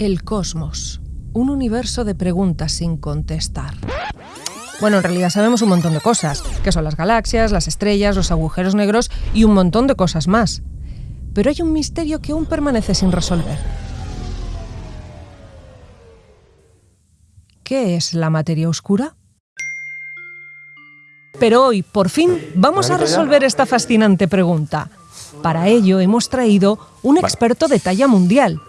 El cosmos. Un universo de preguntas sin contestar. Bueno, en realidad sabemos un montón de cosas, que son las galaxias, las estrellas, los agujeros negros y un montón de cosas más. Pero hay un misterio que aún permanece sin resolver. ¿Qué es la materia oscura? Pero hoy, por fin, vamos a resolver esta fascinante pregunta. Para ello hemos traído un experto de talla mundial,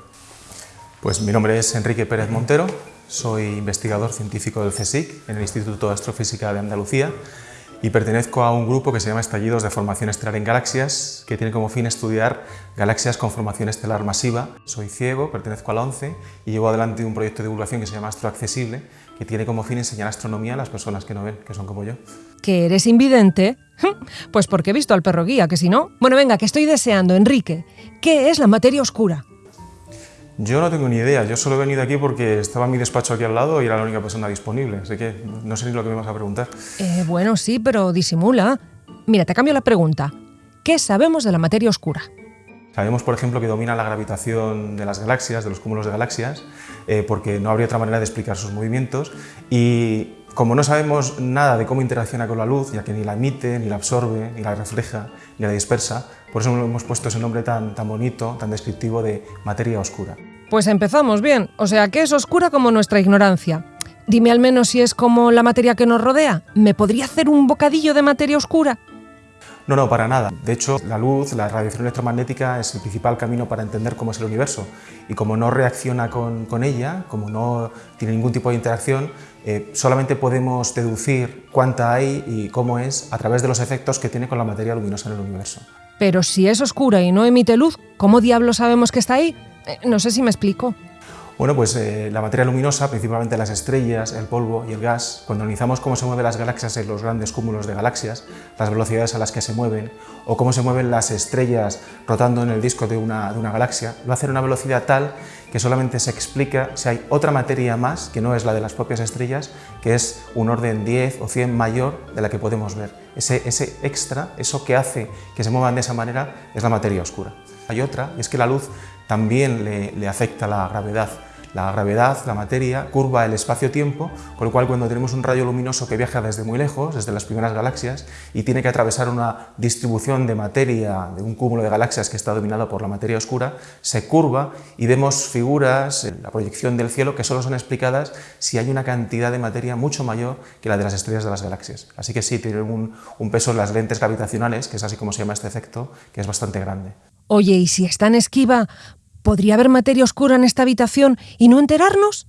pues mi nombre es Enrique Pérez Montero, soy investigador científico del CSIC en el Instituto de Astrofísica de Andalucía y pertenezco a un grupo que se llama Estallidos de Formación Estelar en Galaxias, que tiene como fin estudiar galaxias con formación estelar masiva. Soy ciego, pertenezco a la ONCE y llevo adelante un proyecto de divulgación que se llama Astroaccesible, que tiene como fin enseñar astronomía a las personas que no ven, que son como yo. ¿Que eres invidente? Pues porque he visto al perro guía, que si no... Bueno, venga, que estoy deseando, Enrique. ¿Qué es la materia oscura? Yo no tengo ni idea, yo solo he venido aquí porque estaba mi despacho aquí al lado y era la única persona disponible, así que no sé ni lo que me vas a preguntar. Eh, bueno, sí, pero disimula. Mira, te cambio la pregunta. ¿Qué sabemos de la materia oscura? Sabemos, por ejemplo, que domina la gravitación de las galaxias, de los cúmulos de galaxias, eh, porque no habría otra manera de explicar sus movimientos. Y como no sabemos nada de cómo interacciona con la luz, ya que ni la emite, ni la absorbe, ni la refleja, ni la dispersa, por eso hemos puesto ese nombre tan, tan bonito, tan descriptivo de materia oscura. Pues empezamos bien, o sea que es oscura como nuestra ignorancia. Dime al menos si es como la materia que nos rodea. ¿Me podría hacer un bocadillo de materia oscura? No, no, para nada. De hecho, la luz, la radiación electromagnética es el principal camino para entender cómo es el universo. Y como no reacciona con, ella, como no tiene ningún tipo de interacción, eh, solamente podemos deducir cuánta hay y cómo es a través de los efectos que tiene con la materia luminosa en el universo. Pero si es oscura y no emite luz, ¿cómo diablos sabemos que está ahí? Eh, no sé si me explico. Bueno, pues eh, la materia luminosa, principalmente las estrellas, el polvo y el gas, cuando analizamos cómo se mueven las galaxias en los grandes cúmulos de galaxias, las velocidades a las que se mueven, o cómo se mueven las estrellas rotando en el disco de una, de una galaxia, lo hacen a una velocidad tal que solamente se explica si hay otra materia más, que no es la de las propias estrellas, que es un orden 10 o 100 mayor de la que podemos ver. Ese, ese extra, eso que hace que se muevan de esa manera, es la materia oscura. Hay otra, y es que la luz también le, le afecta la gravedad. La gravedad, la materia, curva el espacio-tiempo, con lo cual cuando tenemos un rayo luminoso que viaja desde muy lejos, desde las primeras galaxias, y tiene que atravesar una distribución de materia de un cúmulo de galaxias que está dominado por la materia oscura, se curva y vemos figuras la proyección del cielo que solo son explicadas si hay una cantidad de materia mucho mayor que la de las estrellas de las galaxias. Así que sí, tiene un, peso en las lentes gravitacionales, que es así como se llama este efecto, que es bastante grande. Oye, ¿y si está en esquiva, ¿Podría haber materia oscura en esta habitación y no enterarnos?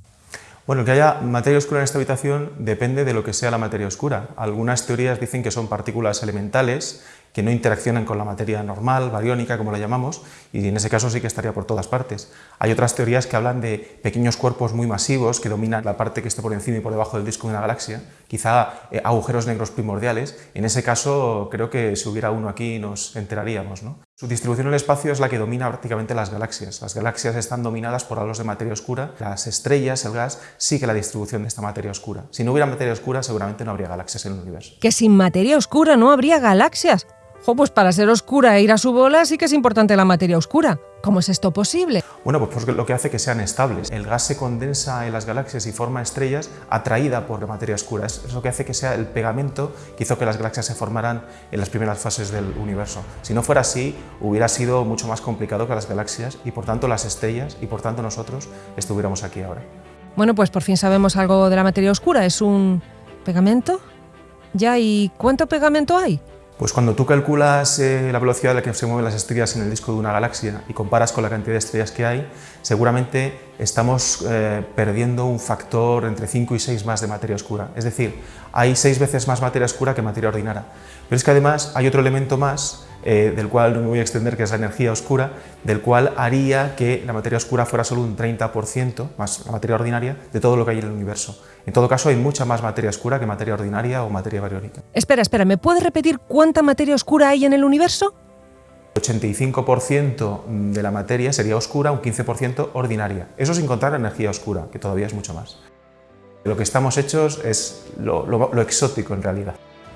Bueno, que haya materia oscura en esta habitación depende de lo que sea la materia oscura. Algunas teorías dicen que son partículas elementales que no interaccionan con la materia normal, bariónica, como la llamamos, y en ese caso sí que estaría por todas partes. Hay otras teorías que hablan de pequeños cuerpos muy masivos que dominan la parte que esté por encima y por debajo del disco de una galaxia, quizá eh, agujeros negros primordiales. En ese caso creo que si hubiera uno aquí nos enteraríamos. ¿no? Su distribución en el espacio es la que domina prácticamente las galaxias. Las galaxias están dominadas por halos de materia oscura, las estrellas, el gas, sigue la distribución de esta materia oscura. Si no hubiera materia oscura seguramente no habría galaxias en el universo. ¿Que sin materia oscura no habría galaxias? Jo, pues para ser oscura e ir a su bola sí que es importante la materia oscura. ¿Cómo es esto posible? Bueno, pues porque lo que hace que sean estables. El gas se condensa en las galaxias y forma estrellas atraída por la materia oscura. Es lo que hace que sea el pegamento que hizo que las galaxias se formaran en las primeras fases del universo. Si no fuera así, hubiera sido mucho más complicado que las galaxias y por tanto las estrellas y por tanto nosotros estuviéramos aquí ahora. Bueno, pues por fin sabemos algo de la materia oscura. ¿Es un pegamento? ¿Ya? ¿Y cuánto pegamento hay? Pues cuando tú calculas eh, la velocidad a la que se mueven las estrellas en el disco de una galaxia y comparas con la cantidad de estrellas que hay, seguramente estamos eh, perdiendo un factor entre 5 y 6 más de materia oscura. Es decir, hay 6 veces más materia oscura que materia ordinaria. Pero es que además hay otro elemento más eh, del cual no me voy a extender, que es la energía oscura, del cual haría que la materia oscura fuera solo un 30%, más la materia ordinaria, de todo lo que hay en el universo. En todo caso, hay mucha más materia oscura que materia ordinaria o materia bariónica. Espera, espera, ¿me puedes repetir cuánta materia oscura hay en el universo? 85% de la materia sería oscura, un 15% ordinaria. Eso sin contar la energía oscura, que todavía es mucho más. Lo que estamos hechos es lo exótico en realidad.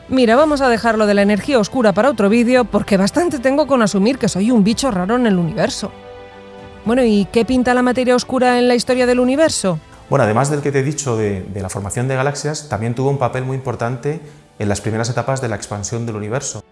Mira, vamos a dejarlo de la energía oscura para otro vídeo porque bastante tengo con asumir que soy un bicho raro en el universo. Bueno, ¿y qué pinta la materia oscura en la historia del universo? Bueno, además del que te he dicho de, de la formación de galaxias, también tuvo un papel muy importante en las primeras etapas de la expansión del universo.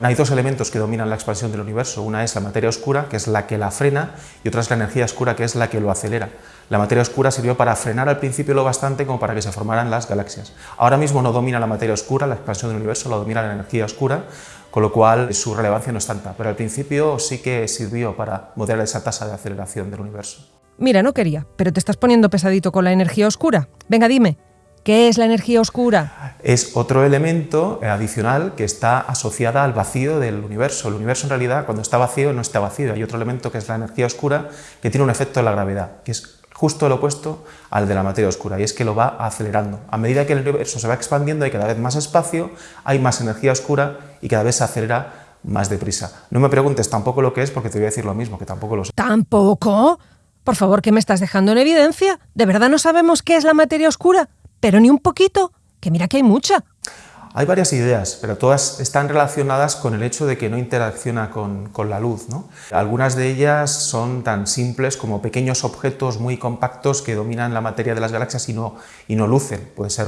Hay dos elementos que dominan la expansión del universo. Una es la materia oscura, que es la que la frena, y otra es la energía oscura, que es la que lo acelera. La materia oscura sirvió para frenar al principio lo bastante como para que se formaran las galaxias. Ahora mismo no domina la materia oscura, la expansión del universo la domina la energía oscura, con lo cual su relevancia no es tanta, pero al principio sí que sirvió para moderar esa tasa de aceleración del universo. Mira, no quería, pero te estás poniendo pesadito con la energía oscura. Venga, dime, ¿Qué es la energía oscura? Es otro elemento adicional que está asociada al vacío del universo. El universo en realidad cuando está vacío no está vacío. Hay otro elemento que es la energía oscura que tiene un efecto de la gravedad, que es justo el opuesto al de la materia oscura, y es que lo va acelerando. A medida que el universo se va expandiendo hay cada vez más espacio, hay más energía oscura y cada vez se acelera más deprisa. No me preguntes tampoco lo que es porque te voy a decir lo mismo, que tampoco lo sé. ¿Tampoco? Por favor, ¿qué me estás dejando en evidencia? ¿De verdad no sabemos qué es la materia oscura? Pero ni un poquito, que mira que hay mucha. Hay varias ideas, pero todas están relacionadas con el hecho de que no interacciona con, con, la luz. ¿no? Algunas de ellas son tan simples como pequeños objetos muy compactos que dominan la materia de las galaxias y no, y no lucen. Pueden ser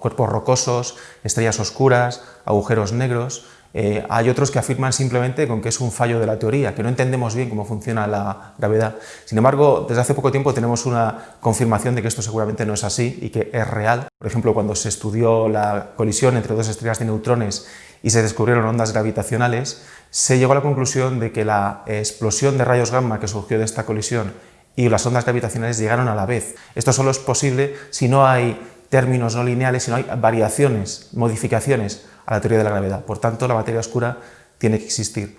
cuerpos rocosos, estrellas oscuras, agujeros negros. Eh, hay otros que afirman simplemente con que es un fallo de la teoría, que no entendemos bien cómo funciona la gravedad. Sin embargo, desde hace poco tiempo tenemos una confirmación de que esto seguramente no es así y que es real. Por ejemplo, cuando se estudió la colisión entre dos estrellas de neutrones y se descubrieron ondas gravitacionales, se llegó a la conclusión de que la explosión de rayos gamma que surgió de esta colisión y las ondas gravitacionales llegaron a la vez. Esto solo es posible si no hay términos no lineales, si no hay variaciones, modificaciones a la teoría de la gravedad. Por tanto, la materia oscura tiene que existir.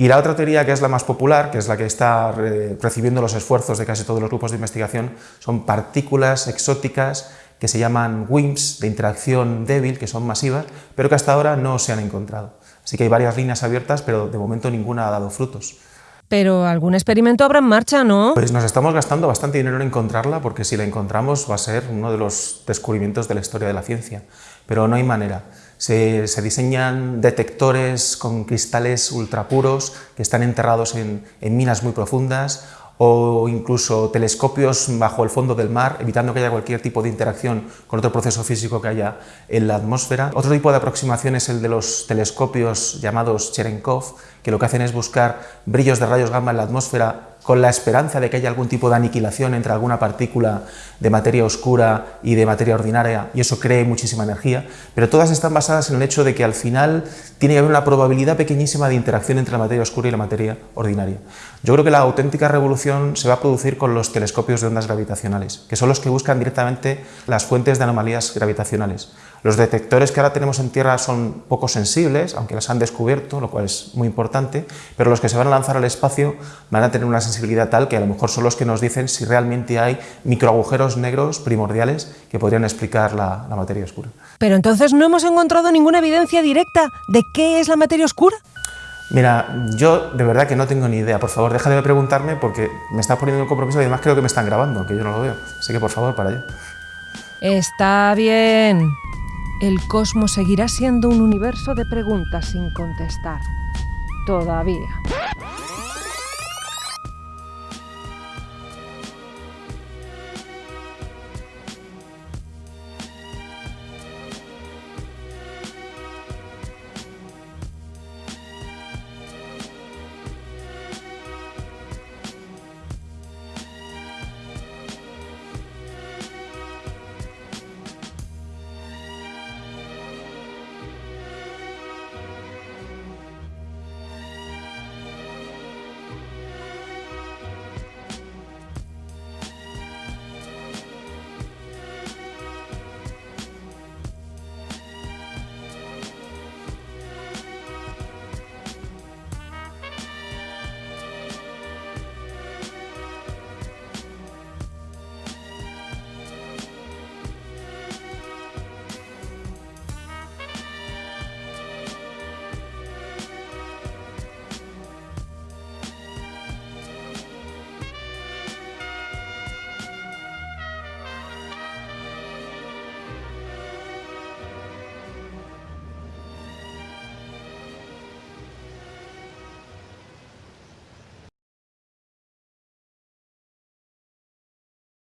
Y la otra teoría, que es la más popular, que es la que está eh, recibiendo los esfuerzos de casi todos los grupos de investigación, son partículas exóticas que se llaman WIMPs, de interacción débil, que son masivas, pero que hasta ahora no se han encontrado. Así que hay varias líneas abiertas, pero de momento ninguna ha dado frutos. Pero algún experimento habrá en marcha, ¿no? Pues nos estamos gastando bastante dinero en encontrarla, porque si la encontramos va a ser uno de los descubrimientos de la historia de la ciencia. Pero no hay manera. Se, diseñan detectores con cristales ultrapuros que están enterrados en, en minas muy profundas o incluso telescopios bajo el fondo del mar, evitando que haya cualquier tipo de interacción con otro proceso físico que haya en la atmósfera. Otro tipo de aproximación es el de los telescopios llamados Cherenkov, que lo que hacen es buscar brillos de rayos gamma en la atmósfera con la esperanza de que haya algún tipo de aniquilación entre alguna partícula de materia oscura y de materia ordinaria, y eso cree muchísima energía, pero todas están basadas en el hecho de que al final tiene que haber una probabilidad pequeñísima de interacción entre la materia oscura y la materia ordinaria. Yo creo que la auténtica revolución se va a producir con los telescopios de ondas gravitacionales, que son los que buscan directamente las fuentes de anomalías gravitacionales. Los detectores que ahora tenemos en Tierra son poco sensibles, aunque las han descubierto, lo cual es muy importante, pero los que se van a lanzar al espacio van a tener una sensibilidad tal que a lo mejor son los que nos dicen si realmente hay microagujeros negros primordiales que podrían explicar la, la materia oscura. Pero entonces no hemos encontrado ninguna evidencia directa de qué es la materia oscura. Mira, yo de verdad que no tengo ni idea. Por favor, deja de preguntarme porque me está poniendo un compromiso y además creo que me están grabando, que yo no lo veo. Así que por favor, para allá. Está bien. El cosmos seguirá siendo un universo de preguntas sin contestar. Todavía.